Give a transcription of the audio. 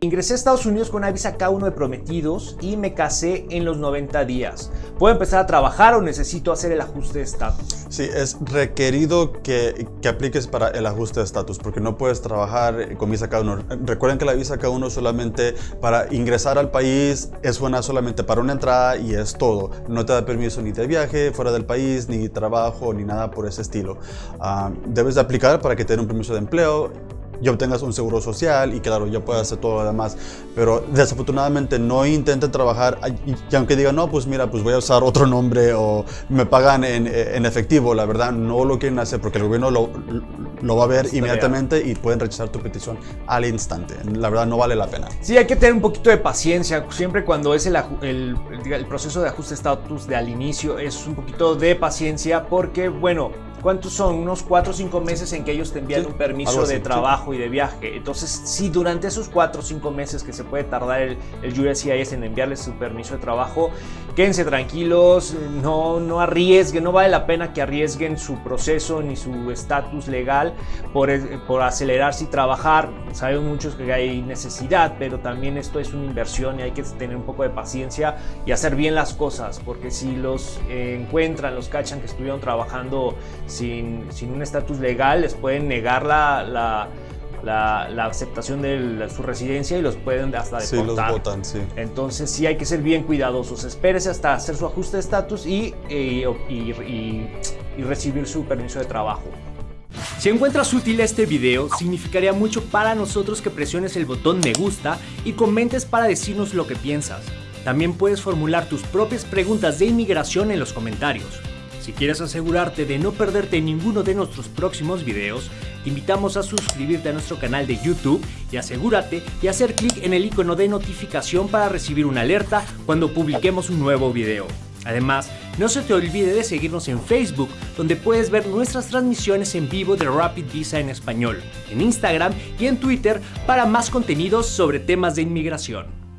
Ingresé a Estados Unidos con una visa K1 de prometidos y me casé en los 90 días. ¿Puedo empezar a trabajar o necesito hacer el ajuste de estatus? Sí, es requerido que, que, apliques para el ajuste de estatus porque no puedes trabajar con visa K1. Recuerden que la visa K1 solamente para ingresar al país es buena solamente para una entrada y es todo. No te da permiso ni de viaje fuera del país, ni trabajo, ni nada por ese estilo. Uh, debes de aplicar para que te den un permiso de empleo y obtengas un seguro social y claro, ya puedes hacer todo lo demás. Pero desafortunadamente no intenten trabajar y, aunque digan, no, pues mira, pues voy a usar otro nombre o me pagan en, en efectivo, la verdad no lo quieren hacer porque el gobierno lo, lo va a ver inmediatamente y pueden rechazar tu petición al instante. La verdad no vale la pena. Sí, hay que tener un poquito de paciencia. Siempre cuando es el, el, el proceso de ajuste de estatus de al inicio es un poquito de paciencia porque, bueno, ¿Cuántos son? Unos 4 o 5 meses en que ellos te envían un permiso de trabajo y de viaje. Entonces, si durante esos 4 o 5 meses que se puede tardar el, el USCIS en enviarles su permiso de trabajo, quédense tranquilos, no, no arriesguen, no vale la pena que arriesguen su proceso ni su estatus legal por, por acelerarse y trabajar. Sabemos muchos que hay necesidad, pero también esto es una inversión y hay que tener un poco de paciencia y hacer bien las cosas, porque si los encuentran, los cachan que estuvieron trabajando sin, sin un estatus legal, les pueden negar la, la, la, aceptación de su residencia y los pueden hasta deportar. Sí, los votan, sí. Entonces sí hay que ser bien cuidadosos. Espérese hasta hacer su ajuste de estatus y, y, y, y recibir su permiso de trabajo. Si encuentras útil este video, significaría mucho para nosotros que presiones el botón me gusta y comentes para decirnos lo que piensas. También puedes formular tus propias preguntas de inmigración en los comentarios. Si quieres asegurarte de no perderte ninguno de nuestros próximos videos, te invitamos a suscribirte a nuestro canal de YouTube y asegúrate de hacer clic en el icono de notificación para recibir una alerta cuando publiquemos un nuevo video. Además, no se te olvide de seguirnos en Facebook, donde puedes ver nuestras transmisiones en vivo de Rapid Visa en español, en Instagram y en Twitter para más contenidos sobre temas de inmigración.